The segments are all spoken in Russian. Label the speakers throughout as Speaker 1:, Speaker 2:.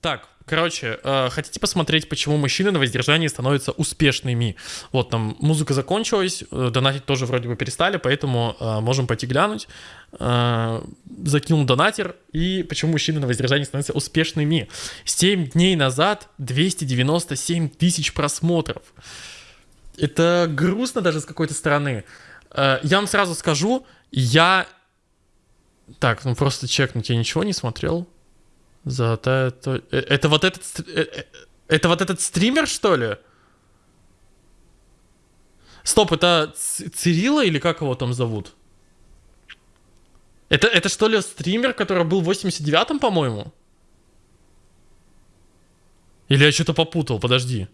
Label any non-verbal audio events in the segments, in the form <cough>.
Speaker 1: Так, короче, э, хотите посмотреть, почему мужчины на воздержании становятся успешными? Вот там музыка закончилась, э, донатить тоже вроде бы перестали, поэтому э, можем пойти глянуть. Э, закинул донатер, и почему мужчины на воздержании становятся успешными? 7 дней назад 297 тысяч просмотров. Это грустно даже с какой-то стороны. Э, я вам сразу скажу, я... Так, ну просто чекнуть, я ничего не смотрел. Золотая... То... э, Это вот этот... э, э, Это вот этот стример, что ли? Стоп, это Ц- Цирилла или как его там зовут? Это, это что ли стример, который был в 89-м, по-моему? Или я что-то попутал, подожди.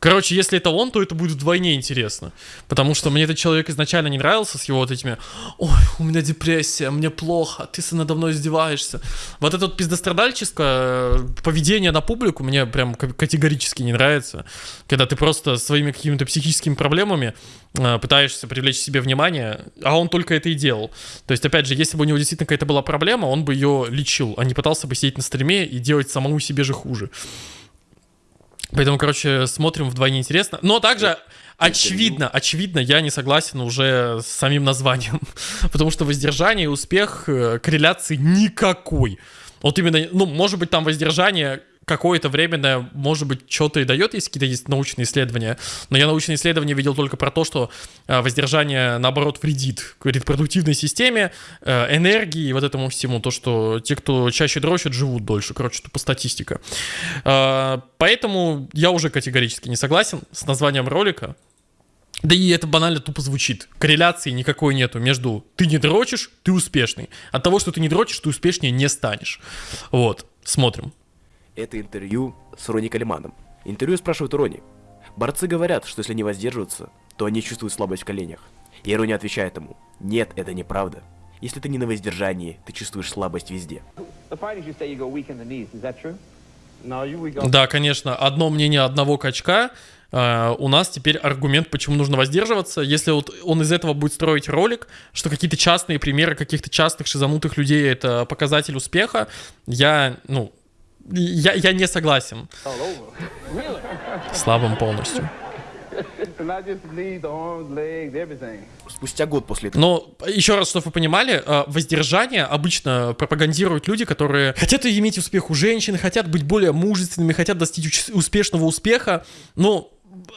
Speaker 1: Короче, если это он, то это будет вдвойне интересно. Потому что мне этот человек изначально не нравился с его вот этими «Ой, у меня депрессия, мне плохо, ты надо мной издеваешься». Вот это вот пиздострадальческое э, поведение на публику мне прям ка- категорически не нравится. Когда ты просто своими какими-то психическими проблемами э, пытаешься привлечь себе внимание, а он только это и делал. То есть, опять же, если бы у него действительно какая-то была проблема, он бы ее лечил, а не пытался бы сидеть на стриме и делать самому себе же хуже. Поэтому, короче, смотрим вдвойне интересно. Но также очевидно, очевидно, я не согласен уже с самим названием. <laughs> Потому что воздержание и успех э, корреляции никакой. Вот именно, ну, может быть, там воздержание какое-то временное, может быть, что-то и дает, если какие-то есть научные исследования. Но я научные исследования видел только про то, что э, воздержание, наоборот, вредит к репродуктивной системе, э, энергии и вот этому всему. То, что те, кто чаще дрочат, живут дольше. Короче, тупо статистика. Э, Поэтому я уже категорически не согласен с названием ролика. Да и это банально тупо звучит. Корреляции никакой нету между ты не дрочишь, ты успешный. От того, что ты не дрочишь, ты успешнее не станешь. Вот, смотрим.
Speaker 2: Это интервью с Рони Калиманом. Интервью спрашивают у Рони. Борцы говорят, что если не воздерживаются, то они чувствуют слабость в коленях. И Рони отвечает ему, нет, это неправда. Если ты не на воздержании, ты чувствуешь слабость везде.
Speaker 1: Да, конечно, одно мнение одного качка. Э, у нас теперь аргумент, почему нужно воздерживаться. Если вот он из этого будет строить ролик, что какие-то частные примеры каких-то частных шизанутых людей это показатель успеха, я, ну, я, я не согласен. Слабым полностью.
Speaker 2: Спустя год после этого
Speaker 1: Но еще раз, чтобы вы понимали, э, воздержание обычно пропагандируют люди, которые хотят иметь успех у женщин, хотят быть более мужественными, хотят достичь успешного успеха. Но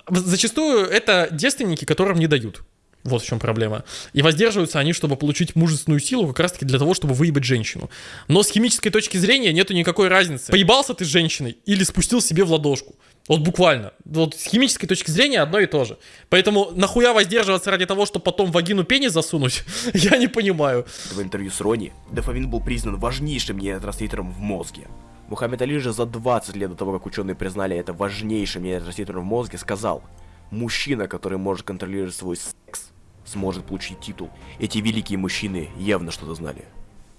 Speaker 1: зачастую это девственники, которым не дают. Вот в чем проблема. И воздерживаются они, чтобы получить мужественную силу, как раз таки для того, чтобы выебать женщину. Но с химической точки зрения нету никакой разницы. Поебался ты с женщиной или спустил себе в ладошку. Вот буквально. Вот с химической точки зрения одно и то же. Поэтому нахуя воздерживаться ради того, чтобы потом вагину пенис засунуть, <laughs> я не понимаю.
Speaker 2: в интервью с Рони, дофамин был признан важнейшим нейротрансмиттером в мозге. Мухаммед Али же за 20 лет до того, как ученые признали это важнейшим нейротрансмиттером в мозге, сказал, мужчина, который может контролировать свой секс, сможет получить титул. Эти великие мужчины явно что-то знали.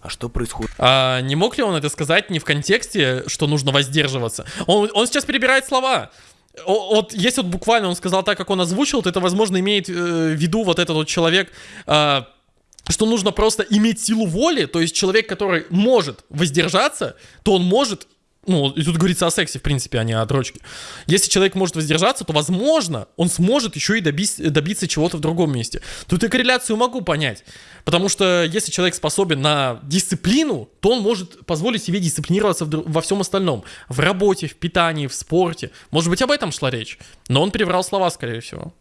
Speaker 2: А что происходит
Speaker 1: А не мог ли он это сказать не в контексте, что нужно воздерживаться? Он, он сейчас перебирает слова. О- Вот если вот буквально он сказал так, как он озвучил, то это, возможно, имеет э, в виду вот этот вот человек, а, что нужно просто иметь силу воли, то есть человек, который может воздержаться, то он может, ну, и тут говорится о сексе, в принципе, а не о дрочке. Если человек может воздержаться, то, возможно, он сможет еще и добись- добиться чего-то в другом месте. Тут и корреляцию могу понять. Потому что если человек способен на дисциплину, то он может позволить себе дисциплинироваться во всем остальном. В работе, в питании, в спорте. Может быть, об этом шла речь. Но он переврал слова, скорее всего.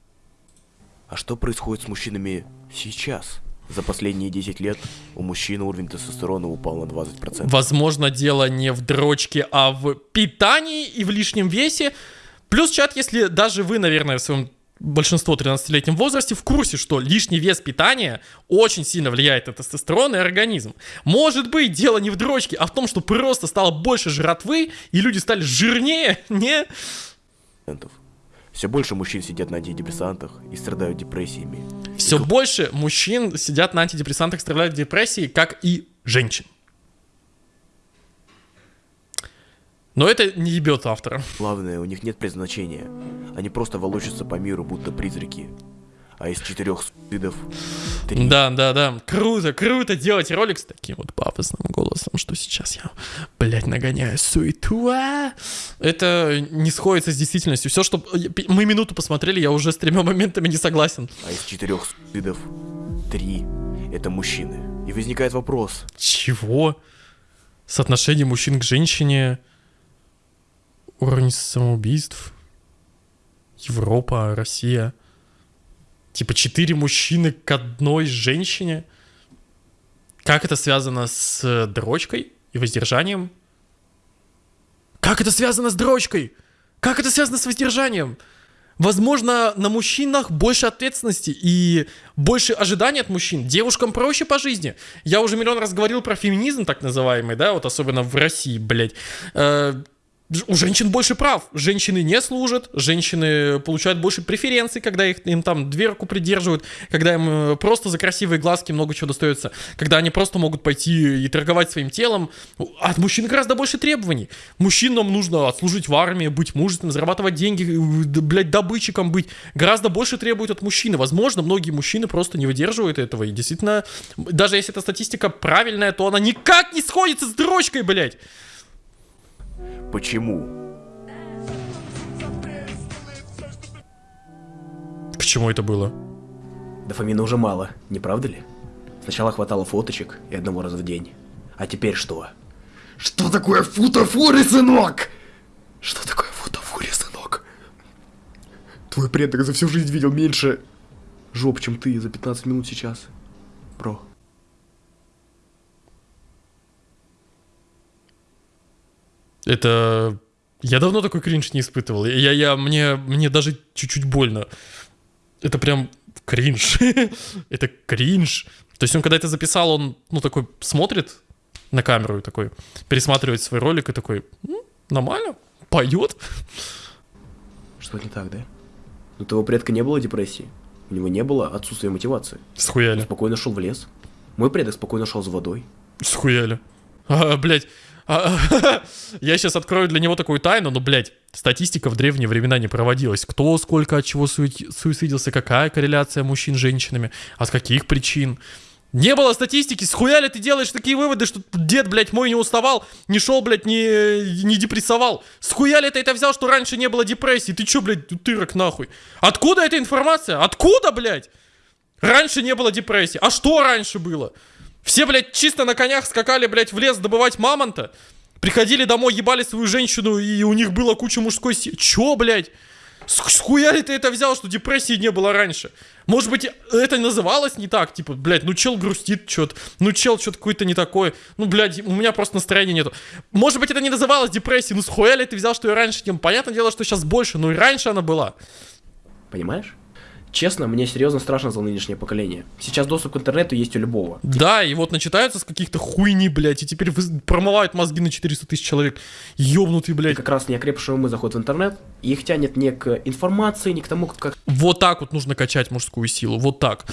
Speaker 2: А что происходит с мужчинами сейчас? За последние 10 лет у мужчин уровень тестостерона упал на 20%.
Speaker 1: Возможно, дело не в дрочке, а в питании и в лишнем весе. Плюс чат, если даже вы, наверное, в своем большинство 13-летнем возрасте в курсе, что лишний вес питания очень сильно влияет на тестостерон и организм. Может быть, дело не в дрочке, а в том, что просто стало больше жратвы, и люди стали жирнее, <laughs> не?
Speaker 2: Все больше мужчин сидят на антидепрессантах и страдают депрессиями.
Speaker 1: Все больше мужчин сидят на антидепрессантах, страдают депрессией, как и женщин. Но это не ебет автора.
Speaker 2: Главное, у них нет предназначения. Они просто волочатся по миру, будто призраки. А из четырех видов
Speaker 3: Три.
Speaker 1: Да, да, да. Круто, круто делать ролик с таким вот пафосным голосом, что сейчас я, блядь, нагоняю суету. а. Это не сходится с действительностью. Все, что мы минуту посмотрели, я уже с тремя моментами не согласен.
Speaker 3: А из четырех суицидов три это мужчины. И возникает вопрос,
Speaker 1: Чего? Соотношение мужчин к женщине, уровень самоубийств, Европа, Россия. Типа четыре мужчины к одной женщине. Как это связано с э, дрочкой и воздержанием? Как это связано с дрочкой? Как это связано с воздержанием? Возможно, на мужчинах больше ответственности и больше ожиданий от мужчин. Девушкам проще по жизни. Я уже миллион раз говорил про феминизм, так называемый, да, вот особенно в России, блядь. Э, у женщин больше прав. Женщины не служат, женщины получают больше преференций, когда их, им там дверку придерживают, когда им э, просто за красивые глазки много чего достается, когда они просто могут пойти и торговать своим телом. От мужчин гораздо больше требований. Мужчинам нужно отслужить в армии, быть мужественным, зарабатывать деньги, э, блядь, добытчиком быть. Гораздо больше требуют от мужчины. Возможно, многие мужчины просто не выдерживают этого. И действительно, даже если эта статистика правильная, то она никак не сходится с дрочкой, блядь.
Speaker 3: Почему?
Speaker 1: К чему это было?
Speaker 3: Дофамина уже мало, не правда ли? Сначала хватало фоточек и одного раза в день. А теперь что? Что такое футафури, сынок? Что такое футафури, сынок? Твой предок за всю жизнь видел меньше жоп, чем ты за 15 минут сейчас. Бро.
Speaker 1: Это... Я давно такой кринж не испытывал. Я, я, мне, мне даже чуть-чуть больно. Это прям кринж. <laughs> это кринж. То есть он, когда это записал, он, ну, такой смотрит на камеру и такой пересматривает свой ролик и такой, «М, нормально, поет.
Speaker 3: Что не так, да? У твоего предка не было депрессии. У него не было отсутствия мотивации.
Speaker 1: Схуяли.
Speaker 3: Спокойно шел в лес. Мой предок спокойно шел за водой.
Speaker 1: Схуяли. А, блядь. А, <laughs> я сейчас открою для него такую тайну, но, блядь, статистика в древние времена не проводилась. Кто сколько от чего суи- суицидился, какая корреляция мужчин с женщинами, от каких причин. Не было статистики, схуя ли ты делаешь такие выводы, что дед, блядь, мой не уставал, не шел, блядь, не, не депрессовал? Схуя ли ты это взял, что раньше не было депрессии? Ты чё, блядь, утырок нахуй? Откуда эта информация? Откуда, блядь? Раньше не было депрессии. А что раньше было? Все, блядь, чисто на конях скакали, блядь, в лес добывать мамонта. Приходили домой, ебали свою женщину, и у них была куча мужской силы. Чё, блядь? С с хуя ли ты это взял, что депрессии не было раньше? Может быть, это называлось не так? Типа, блядь, ну чел грустит что-то, ну чел что-то какое-то не такое. Ну, блядь, у меня просто настроения нету. Может быть, это не называлось депрессией, ну с хуя ли ты взял, что и раньше было? Понятное дело, что сейчас больше, но и раньше она была.
Speaker 3: Понимаешь? Честно, мне серьезно страшно за нынешнее поколение. Сейчас доступ к интернету есть у любого.
Speaker 1: Да, и вот начитаются с каких-то хуйни, блядь, и теперь промывают мозги на 400 тысяч человек. Ёбнутый,
Speaker 3: И
Speaker 1: блядь.
Speaker 3: как раз неокрепшие умы заходят в интернет, и их тянет не к информации, не к тому, как
Speaker 1: Вот так вот нужно качать мужскую силу, вот так.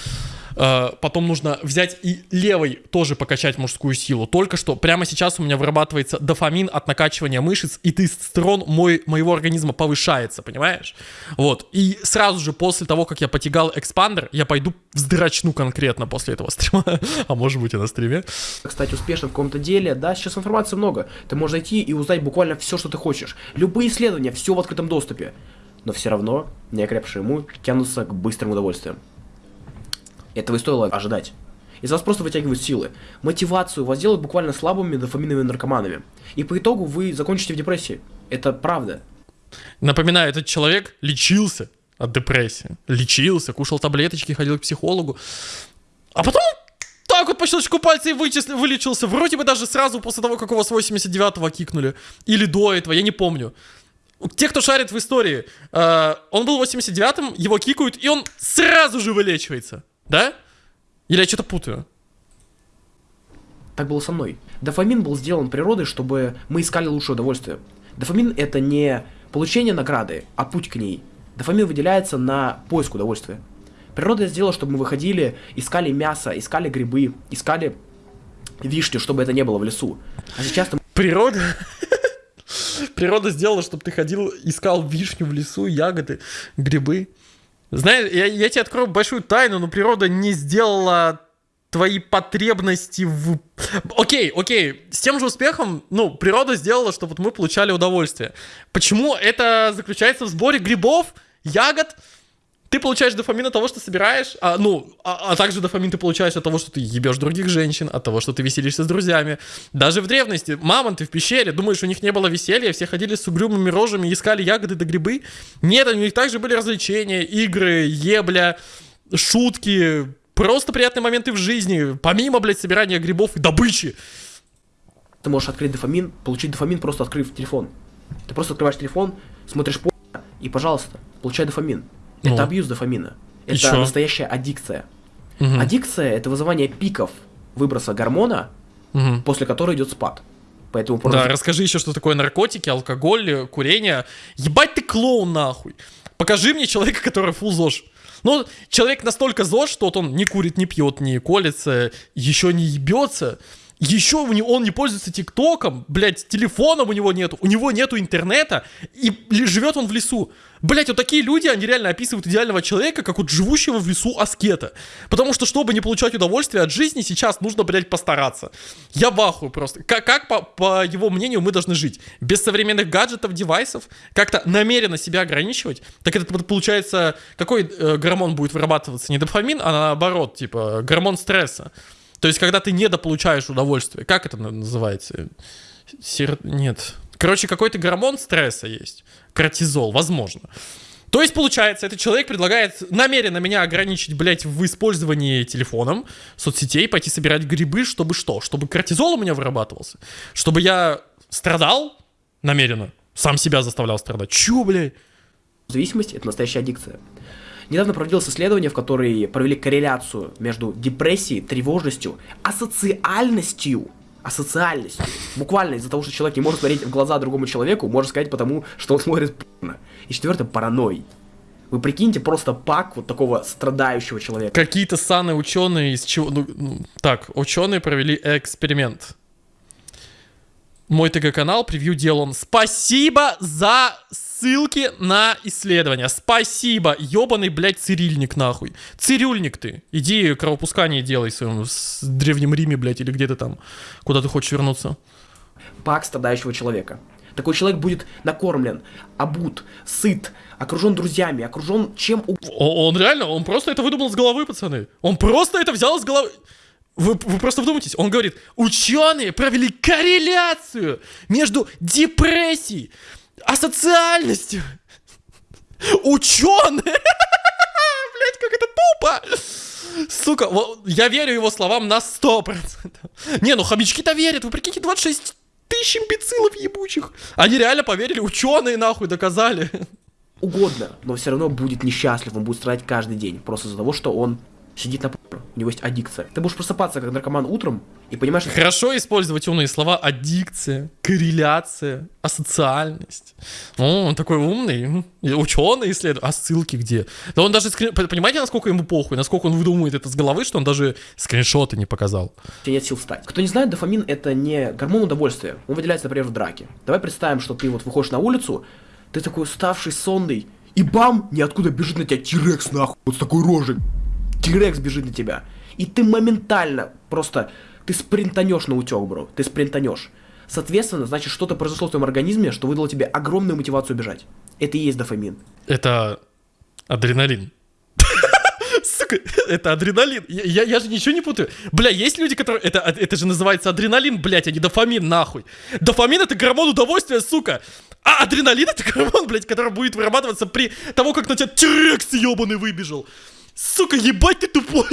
Speaker 1: Э, Потом нужно взять и левой тоже покачать мужскую силу. Только что прямо сейчас у меня вырабатывается дофамин от накачивания мышц, и тестостерон мой, моего организма повышается, понимаешь? Вот. И сразу же после того, как я потягал экспандер, я пойду вздрачну конкретно после этого стрима. <laughs> А может быть и на стриме.
Speaker 3: стать успешным в каком-то деле. Да, сейчас информации много. Ты можешь зайти и узнать буквально все, что ты хочешь. Любые исследования, все в открытом доступе. Но все равно неокрепшие умы тянутся к быстрым удовольствиям. Этого и стоило ожидать. Из вас просто вытягивают силы. Мотивацию вас делают буквально слабыми дофаминовыми наркоманами. И по итогу вы закончите в депрессии. Это правда.
Speaker 1: Напоминаю, этот человек лечился от депрессии. Лечился, кушал таблеточки, ходил к психологу. А потом так вот по щелчку пальца и вычисли, вылечился. Вроде бы даже сразу после того, как его с 89-го кикнули. Или до этого, я не помню. Те, кто шарит в истории, э, он был 89-м, его кикают, и он сразу же вылечивается. Да? Или я что-то путаю?
Speaker 3: Так было со мной. Дофамин был сделан природой, чтобы мы искали лучшее удовольствие. Дофамин это не получение награды, а путь к ней. Дофамин выделяется на поиск удовольствия. Природа сделала, чтобы мы выходили, искали мясо, искали грибы, искали вишню, чтобы это не было в лесу. А сейчас ты
Speaker 1: Природа... <laughs> Природа сделала, чтобы ты ходил, искал вишню в лесу, ягоды, грибы. Знаешь, я, я тебе открою большую тайну, но природа не сделала твои потребности в... Окей, окей, с тем же успехом, ну, природа сделала, чтобы вот мы получали удовольствие. Почему это заключается в сборе грибов, ягод? Ты получаешь дофамин от того, что собираешь, а, ну, а, а также дофамин ты получаешь от того, что ты ебешь других женщин, от того, что ты веселишься с друзьями. Даже в древности мамонты в пещере, думаешь, у них не было веселья, все ходили с угрюмыми рожами, искали ягоды да грибы? Нет, у них также были развлечения, игры, ебля, шутки, просто приятные моменты в жизни, помимо, блядь, собирания грибов и добычи.
Speaker 3: Ты можешь открыть дофамин, получить дофамин, просто открыв телефон. Ты просто открываешь телефон, смотришь по и, пожалуйста, получай дофамин.
Speaker 1: Ну.
Speaker 3: Это абьюз дофамина. Это
Speaker 1: чё?
Speaker 3: настоящая аддикция.
Speaker 1: Мгм.
Speaker 3: Аддикция это вызывание пиков выброса гормона,
Speaker 1: Мгм.
Speaker 3: после которой идет спад. Поэтому
Speaker 1: Да,
Speaker 3: просто
Speaker 1: расскажи еще, что такое наркотики, алкоголь, курение. Ебать ты клоун нахуй. Покажи мне человека, который фул ЗОЖ. Ну, человек настолько ЗОЖ, что вот он не курит, не пьет, не колется, еще не ебется. Еще он не пользуется ТикТоком, блядь, телефоном у него нету, у него нету интернета, и живет он в лесу. Блядь, вот такие люди, они реально описывают идеального человека, как вот живущего в лесу аскета. Потому что, чтобы не получать удовольствие от жизни, сейчас нужно, блядь, постараться. Я в ахуе просто. Как, как по, по его мнению, мы должны жить? Без современных гаджетов, девайсов? Как-то намеренно себя ограничивать? Так это получается, какой э, гормон будет вырабатываться? Не дофамин, а наоборот, типа, гормон стресса. То есть, когда ты недополучаешь удовольствие. Как это на- называется? Сер... Нет. Короче, какой-то гормон стресса есть. Кортизол, возможно. То есть, получается, этот человек предлагает намеренно меня ограничить, блядь, в использовании телефоном, соцсетей, пойти собирать грибы, чтобы что? Чтобы кортизол у меня вырабатывался? Чтобы я страдал намеренно? Сам себя заставлял страдать? Чё, блядь?
Speaker 3: зависимость это настоящая аддикция. Недавно проводилось исследование, в которой провели корреляцию между депрессией, тревожностью, асоциальностью, асоциальностью. Буквально из-за того, что человек не может смотреть в глаза другому человеку, можно сказать потому, что он смотрит порно. И четвертое, паранойей. Вы прикиньте просто пак вот такого страдающего человека.
Speaker 1: Какие-то саны ученые из чего... Ну, ну, так, ученые провели эксперимент. Мой ТГ-канал, превью делал он. Спасибо за ссылки на исследования. Спасибо, ебаный, блядь, цирильник нахуй. Цирюльник ты. Иди кровопускание делай в своем с Древнем Риме, блядь, или где ты там, куда ты хочешь вернуться.
Speaker 3: Пак страдающего человека. Такой человек будет накормлен, обут, сыт, окружен друзьями, окружен чем угодно.
Speaker 1: Он реально, он просто это выдумал с головы, пацаны. Он просто это взял с головы. Вы, вы просто вдумайтесь, он говорит, ученые провели корреляцию между депрессией, асоциальностью. Ученые! <laughs> Блять, как это тупо! Сука, во- я верю его словам на 100%. Не, ну хомячки-то верят, вы прикиньте, 26 тысяч имбецилов ебучих. Они реально поверили, ученые нахуй доказали.
Speaker 3: угодно, но все равно будет несчастлив, он будет страдать каждый день, просто из-за того, что он сидит на у него есть аддикция. Ты будешь просыпаться как наркоман утром и понимаешь, что
Speaker 1: Хорошо использовать умные слова аддикция, корреляция, асоциальность. О, он такой умный, ученый исследует. А ссылки где? Да он даже, скрин- понимаете, насколько ему похуй, насколько он выдумывает это с головы, что он даже скриншоты не показал.
Speaker 3: у тебя нет сил встать. Кто не знает, дофамин это не гормон удовольствия, он выделяется, например, в драке. Давай представим, что ты вот выходишь на улицу, ты такой уставший, сонный, и бам, ниоткуда бежит на тебя Тирекс нахуй, вот с такой рожей. Тирекс бежит на тебя. И ты моментально просто, ты спринтанешь на утек, бро, ты спринтанешь. Соответственно, значит, что-то произошло в твоем организме, что выдало тебе огромную мотивацию бежать. Это и есть дофамин.
Speaker 1: Это адреналин. <laughs> Сука, это адреналин. Я, я- я же ничего не путаю. Бля, есть люди, которые... Это, это же называется адреналин, блядь, а не дофамин, нахуй. Дофамин — это гормон удовольствия, сука. А адреналин — это гормон, блядь, который будет вырабатываться при того, как на тебя Тирекс ебаный выбежал. Сука, ебать ты тупой.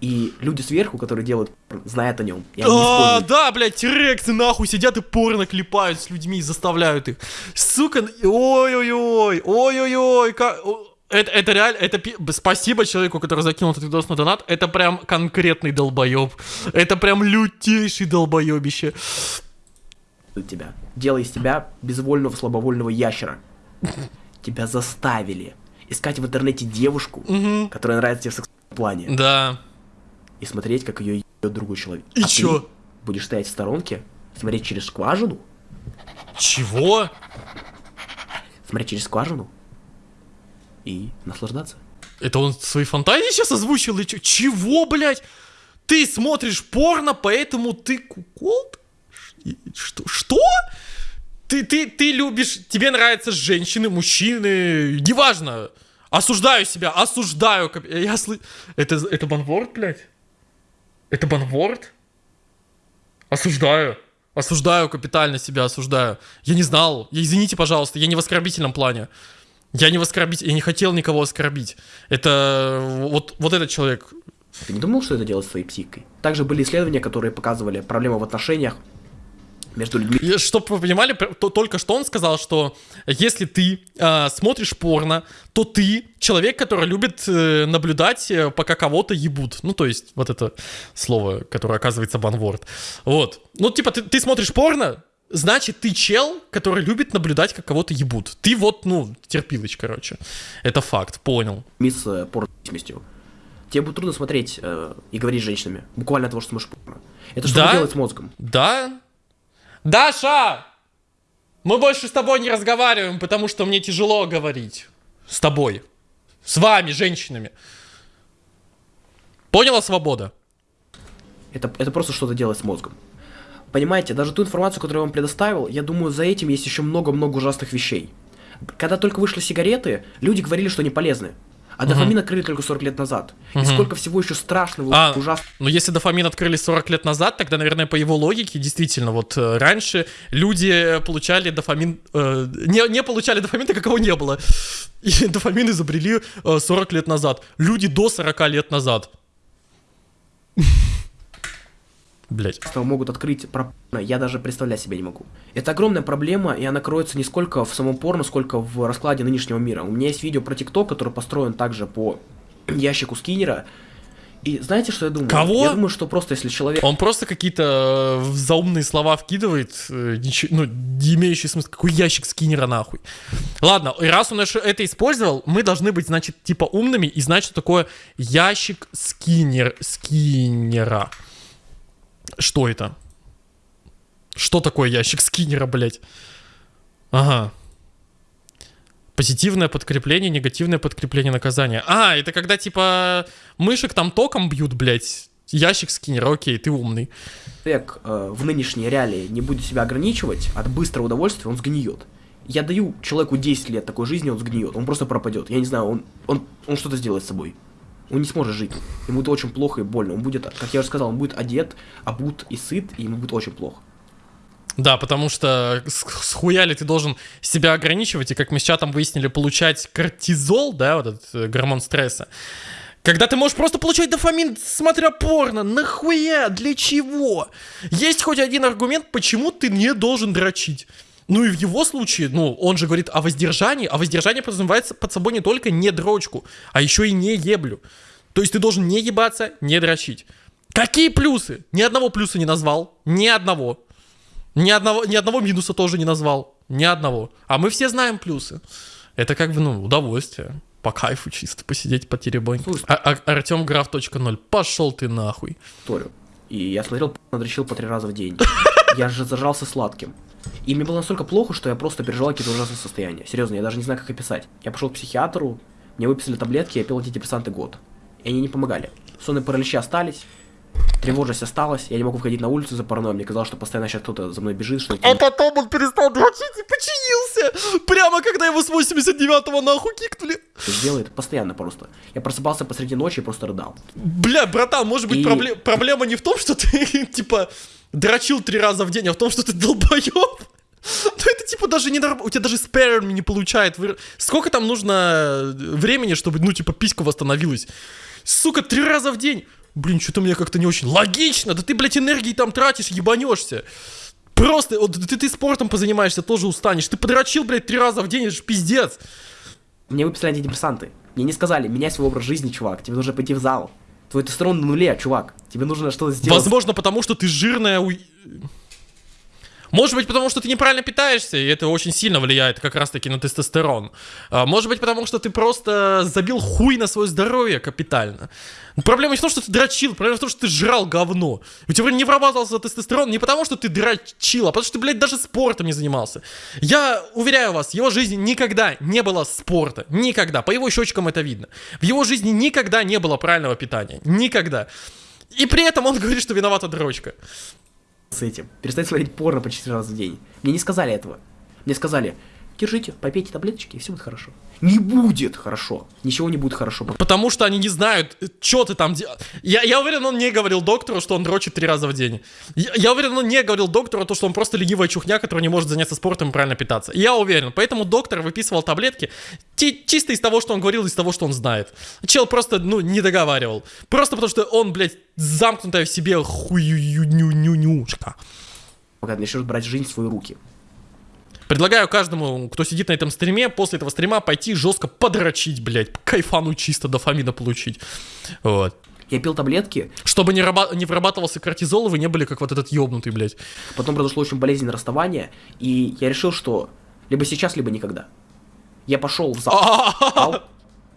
Speaker 3: И люди сверху, которые делают, знают о нем. И они
Speaker 1: А, да, блядь, тирексы нахуй сидят и порно клепают с людьми и заставляют их. Сука, ой-ой-ой, ой-ой-ой, ка- о, это, это реально, это спасибо человеку, который закинул этот видос на донат. Это прям конкретный долбоеб. Это прям лютейший долбоебище.
Speaker 3: тебя. Делая из тебя безвольного, слабовольного ящера. Тебя заставили искать в интернете девушку,
Speaker 1: Мгм.
Speaker 3: которая нравится тебе в сексуальном плане,
Speaker 1: Да.
Speaker 3: и смотреть, как ее ебет другой человек.
Speaker 1: И
Speaker 3: А
Speaker 1: чё?
Speaker 3: ты будешь стоять в сторонке, смотреть через скважину,
Speaker 1: Чего?
Speaker 3: смотреть через скважину и наслаждаться.
Speaker 1: Это он свои фантазии сейчас озвучил? Или чё? Чего, блядь? Ты смотришь порно, поэтому ты куколд? Что? Что? Ты, ты, ты любишь, тебе нравятся женщины, мужчины, неважно. Осуждаю себя, осуждаю. Я сл... Это, это банворд, блядь? Это банворд? Осуждаю. Осуждаю капитально себя, осуждаю. Я не знал. Я, извините, пожалуйста, я не в оскорбительном плане. Я не в оскорбить, я не хотел никого оскорбить. Это вот, вот этот человек.
Speaker 3: Ты не думал, что это делает с твоей психикой? Также были исследования, которые показывали проблемы в отношениях между людьми.
Speaker 1: Чтобы вы понимали, то- только что он сказал, что если ты а, смотришь порно, то ты человек, который любит э, наблюдать, э, пока кого-то ебут. Ну, то есть, вот это слово, которое оказывается банворд. Вот. Ну, типа, ты, ты смотришь порно, значит, ты чел, который любит наблюдать, как кого-то ебут. Ты вот, ну, терпилыч, короче. Это факт, понял.
Speaker 3: с э, порнозависимостью. Тебе будет трудно смотреть э, и говорить с женщинами. Буквально от того, что смотришь порно. Это что
Speaker 1: Да?
Speaker 3: делать с мозгом?
Speaker 1: Да? Даша! Мы больше с тобой не разговариваем, потому что мне тяжело говорить. С тобой. С вами, женщинами. Поняла, свобода?
Speaker 3: Это, это просто что-то делать с мозгом. Понимаете, даже ту информацию, которую я вам предоставил, я думаю, за этим есть еще много-много ужасных вещей. Когда только вышли сигареты, люди говорили, что они полезны. А дофамин открыли только 40 лет назад. И сколько всего еще страшного,
Speaker 1: А,
Speaker 3: ужасного.
Speaker 1: ну если дофамин открыли 40 лет назад, тогда, наверное, по его логике, действительно, вот э, раньше люди получали дофамин... э, не, не получали дофамин, так как его не было. И <laughs> дофамин изобрели э, 40 лет назад. Люди до 40 лет назад. Блять.
Speaker 3: могут открыть про я даже представлять себе не могу. Это огромная проблема, и она кроется не сколько в самом порно, сколько в раскладе нынешнего мира. У меня есть видео про ТикТок, который построен также по <clears throat> ящику Скиннера. И знаете, что я думаю?
Speaker 1: Кого?
Speaker 3: Я думаю, что просто если человек...
Speaker 1: Он просто какие-то э, заумные слова вкидывает, э, ничего, ну, не имеющие смысла. Какой ящик скиннера нахуй? Ладно, и раз он это использовал, мы должны быть, значит, типа умными и знать, что такое ящик скиннер, скиннера. Что это? Что такое ящик скиннера, блядь? Ага. Позитивное подкрепление, негативное подкрепление наказания. А, это когда, типа, мышек там током бьют, блядь. Ящик скиннера, окей, ты умный.
Speaker 3: человек э, в нынешней реалии не будет себя ограничивать от быстрого удовольствия, он сгниет. Я даю человеку 10 лет такой жизни, он сгниет, он просто пропадет. Я не знаю, он, он, он что-то сделает с собой. Он не сможет жить. Ему будет очень плохо и больно. Он будет, как я уже сказал, он будет одет, обут и сыт, и ему будет очень плохо.
Speaker 1: Да, потому что с, с хуяли ты должен себя ограничивать, и как мы с чатом выяснили, получать кортизол, да, вот этот э, гормон стресса. Когда ты можешь просто получать дофамин, смотря порно, нахуя, для чего? Есть хоть один аргумент, почему ты не должен дрочить. Ну и в его случае, ну, он же говорит о воздержании, а воздержание подразумевается под собой не только не дрочку, а еще и не еблю. То есть ты должен не ебаться, не дрочить. Какие плюсы? Ни одного плюса не назвал, ни одного. Ни одного, ни одного минуса тоже не назвал. Ни одного. А мы все знаем плюсы. Это как бы, ну, удовольствие. По кайфу чисто посидеть, потеребонь.
Speaker 3: Слушай.
Speaker 1: А, а, Артем Граф точка ноль. Пошел ты нахуй.
Speaker 3: историю. И я смотрел, надрочил по три раза в день. <laughs> Я же зажрался сладким. И мне было настолько плохо, что я просто переживал какие-то ужасные состояния. Серьезно, я даже не знаю, как описать. Я пошел к психиатру, мне выписали таблетки, я пил антидепрессанты год. И они не помогали. Сонные параличи остались, тревожность осталась, я не могу выходить на улицу за паранойей. Мне казалось, что постоянно сейчас кто-то за мной бежит, что
Speaker 1: А потом он перестал дрочить и починился. Прямо когда его с 89-го нахуй кикнули.
Speaker 3: сделает постоянно просто. Я просыпался посреди ночи и просто рыдал.
Speaker 1: Бля, братан, может быть
Speaker 3: И-
Speaker 1: пробле- проблема не в том, что ты, <laughs> типа, дрочил три раза в день, а в том, что ты долбоеб. Ну это типа даже не у тебя даже сперм не получает. Сколько там нужно времени, чтобы, ну, типа, писька восстановилась? Сука, три раза в день. Блин, что-то мне как-то не очень логично. Да ты, блядь, энергии там тратишь, ебанешься. Просто, вот ты, ты спортом позанимаешься, тоже устанешь. Ты подрочил, блядь, три раза в день, это же пиздец.
Speaker 3: Мне выписали антидепрессанты. Мне не сказали, меняй свой образ жизни, чувак. Тебе нужно пойти в зал. Твой тестостерон на нуле, чувак. Тебе нужно что-то сделать.
Speaker 1: Возможно, потому что ты жирная... уй- Может быть, потому что ты неправильно питаешься, и это очень сильно влияет как раз-таки на тестостерон. А, может быть, потому что ты просто забил хуй на свое здоровье капитально. Проблема не в том, что ты дрочил, проблема в том, что ты жрал говно. У тебя не вырабатывался тестостерон не потому, что ты дрочил, а потому что ты, блядь, даже спортом не занимался. Я уверяю вас, в его жизни никогда не было спорта. Никогда. По его щечкам это видно. В его жизни никогда не было правильного питания. Никогда. И при этом он <laughs> говорит, что виновата дрочка
Speaker 3: с этим. Перестать смотреть порно по 4 раза в день. Мне не сказали этого. Мне сказали, держите, попейте таблеточки, и все будет хорошо. Не будет хорошо. Ничего не будет хорошо.
Speaker 1: Потому что они не знают, что ты там делаешь. Я, я уверен, он не говорил доктору, что он дрочит три раза в день. Я, я уверен, он не говорил доктору, то, что он просто ленивая чухня, который не может заняться спортом и правильно питаться. Я уверен. Поэтому доктор выписывал таблетки чисто из того, что он говорил, из того, что он знает. Чел просто, ну, не договаривал. Просто потому что он, блядь, замкнутая в себе хуюнюнюнюшка.
Speaker 3: Когда начнешь брать жизнь в свои руки.
Speaker 1: Предлагаю каждому, кто сидит на этом стриме, после этого стрима пойти жестко подрочить, блядь, кайфануть чисто, дофамина получить. Вот.
Speaker 3: Я пил таблетки.
Speaker 1: Чтобы не, раба- не вырабатывался кортизол, и вы не были как вот этот ёбнутый, блядь.
Speaker 3: Потом произошло очень болезненное расставание, и я решил, что либо сейчас, либо никогда. Я пошел в зал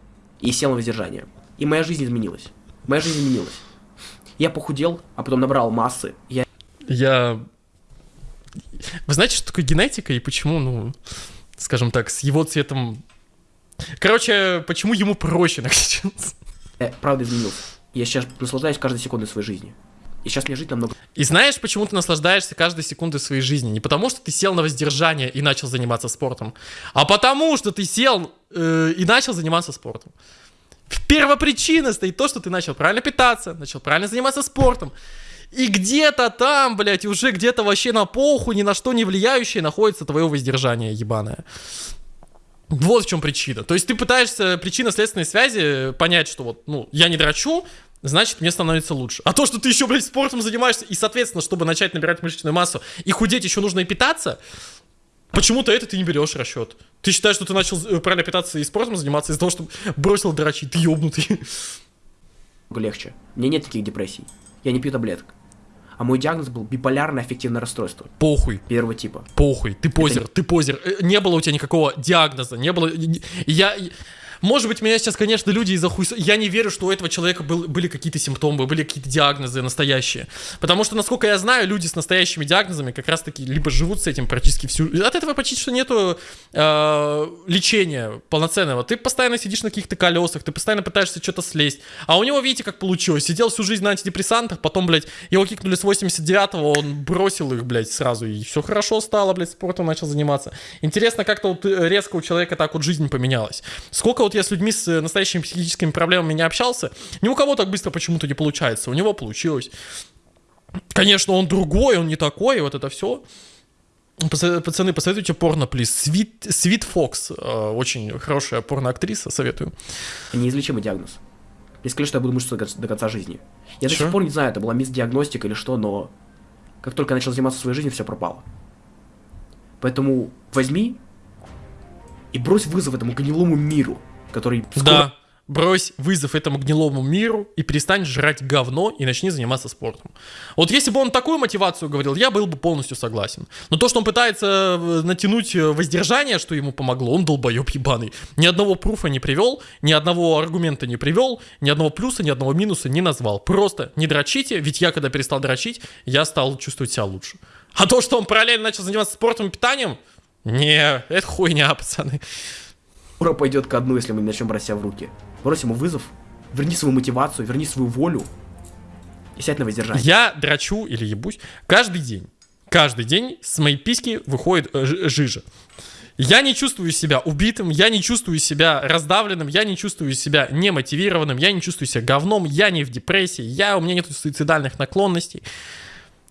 Speaker 3: <laughs> и сел на воздержание. И моя жизнь изменилась. Моя жизнь изменилась. Я похудел, а потом набрал массы. Я...
Speaker 1: Я вы знаете, что такое генетика и почему, ну, скажем так, с его цветом... Короче, почему ему проще начаться?
Speaker 3: Я правда изменился. Я сейчас наслаждаюсь каждой секундой своей жизни. И сейчас мне жить намного...
Speaker 1: И знаешь, почему ты наслаждаешься каждой секундой своей жизни? Не потому, что ты сел на воздержание и начал заниматься спортом, а потому, что ты сел э, и начал заниматься спортом. Первопричина стоит то, что ты начал правильно питаться, начал правильно заниматься спортом. И где-то там, блядь, уже где-то вообще на поху, ни на что не влияющее находится твое воздержание ебаное. Вот в чем причина. То есть ты пытаешься причинно-следственной связи понять, что вот, ну, я не драчу, значит, мне становится лучше. А то, что ты еще, блядь, спортом занимаешься, и, соответственно, чтобы начать набирать мышечную массу и худеть, еще нужно и питаться, почему-то это ты не берешь расчет. Ты считаешь, что ты начал э, правильно питаться и спортом заниматься из-за того, что бросил дрочить, ты ебнутый.
Speaker 3: Легче. У меня нет таких депрессий. Я не пью таблеток а мой диагноз был биполярное аффективное расстройство.
Speaker 1: Похуй.
Speaker 3: Первого типа.
Speaker 1: Похуй, ты позер, Это... ты позер. Э, не было у тебя никакого диагноза, не было... Я... Может быть, меня сейчас, конечно, люди из-за хуй... Я не верю, что у этого человека был, были какие-то симптомы, были какие-то диагнозы настоящие. Потому что, насколько я знаю, люди с настоящими диагнозами как раз-таки либо живут с этим практически всю... От этого почти что нету э, лечения полноценного. Ты постоянно сидишь на каких-то колесах, ты постоянно пытаешься что-то слезть. А у него, видите, как получилось. Сидел всю жизнь на антидепрессантах, потом, блядь, его кикнули с 89-го, он бросил их, блядь, сразу. И все хорошо стало, блядь, спортом начал заниматься. Интересно, как-то вот резко у человека так вот жизнь поменялась. Сколько вот вот я с людьми с настоящими психическими проблемами не общался, ни у кого так быстро почему-то не получается. У него получилось. Конечно, он другой, он не такой, вот это все. Пацаны, посоветуйте порно, плиз. Свит, Свит Фокс, э, очень хорошая порноактриса, советую.
Speaker 3: Неизлечимый диагноз. Я сказали, что я буду мучиться до конца жизни. Я Чё? до сих пор не знаю, это была мисс-диагностика или что, но как только я начал заниматься своей жизнью, все пропало. Поэтому возьми и брось вызов этому гнилому миру который...
Speaker 1: Скоро... Да, брось вызов этому гнилому миру и перестань жрать говно и начни заниматься спортом. Вот если бы он такую мотивацию говорил, я был бы полностью согласен. Но то, что он пытается э, натянуть э, воздержание, что ему помогло, он долбоеб ебаный. Ни одного пруфа не привел, ни одного аргумента не привел, ни одного плюса, ни одного минуса не назвал. Просто не дрочите, ведь я когда перестал дрочить, я стал чувствовать себя лучше. А то, что он параллельно начал заниматься спортом и питанием, не, это хуйня, пацаны
Speaker 3: скоро пойдет ко дну, если мы начнем брать себя в руки. Брось ему вызов, верни свою мотивацию, верни свою волю и сядь на воздержание.
Speaker 1: Я драчу или ебусь каждый день. Каждый день с моей писки выходит э, жижа. Я не чувствую себя убитым, я не чувствую себя раздавленным, я не чувствую себя немотивированным, я не чувствую себя говном, я не в депрессии, я, у меня нет суицидальных наклонностей.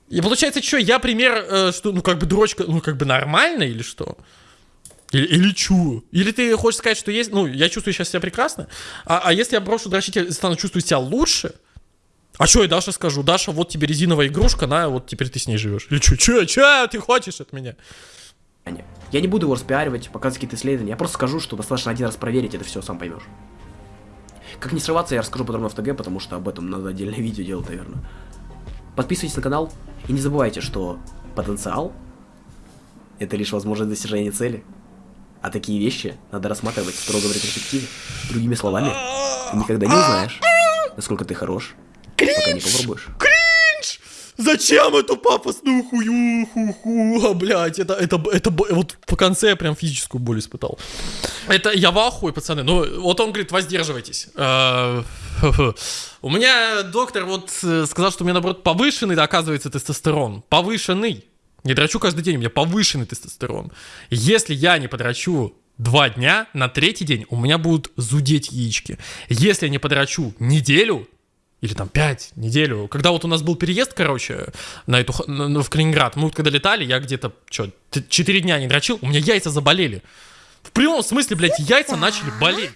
Speaker 1: И получается, что, я пример, э, что, ну, как бы, дрочка, ну, как бы нормально или что? Или, или чу? Или ты хочешь сказать, что есть... Ну, я чувствую сейчас себя прекрасно, а, а если я брошу дрочить, я стану чувствовать себя лучше? А что я Даша скажу? Даша, вот тебе резиновая игрушка, на, вот теперь ты с ней живешь. Или что, что, что ты хочешь от меня?
Speaker 3: Я не буду его распиаривать, показывать какие-то исследования. Я просто скажу, что достаточно один раз проверить, это все сам поймешь. Как не срываться, я расскажу подробно в ТГ, потому что об этом надо отдельное <laughs> видео делать, наверное. Подписывайтесь на канал и не забывайте, что потенциал это лишь возможность достижения цели. А такие вещи надо рассматривать в ретроспективе. Другими словами, ты никогда не узнаешь, насколько ты хорош, пока не попробуешь.
Speaker 1: Кринж! Зачем эту пафосную хуюху? А, блядь, это, это, это, вот по конце я прям физическую боль испытал. Это я в ахуе, пацаны. Ну, вот он говорит, воздерживайтесь. Э, У меня доктор вот э, сказал, что у меня, наоборот, повышенный, оказывается, тестостерон. Повышенный. Не драчу каждый день, у меня повышенный тестостерон. Если я не подрачу два дня, на третий день у меня будут зудеть яички. Если я не подрачу неделю, или там 5, неделю. Когда вот у нас был переезд, короче, на эту, в Калининград, мы вот когда летали, я где-то, что, 4 дня не дрочил, у меня яйца заболели. В прямом смысле, блядь, яйца начали болеть.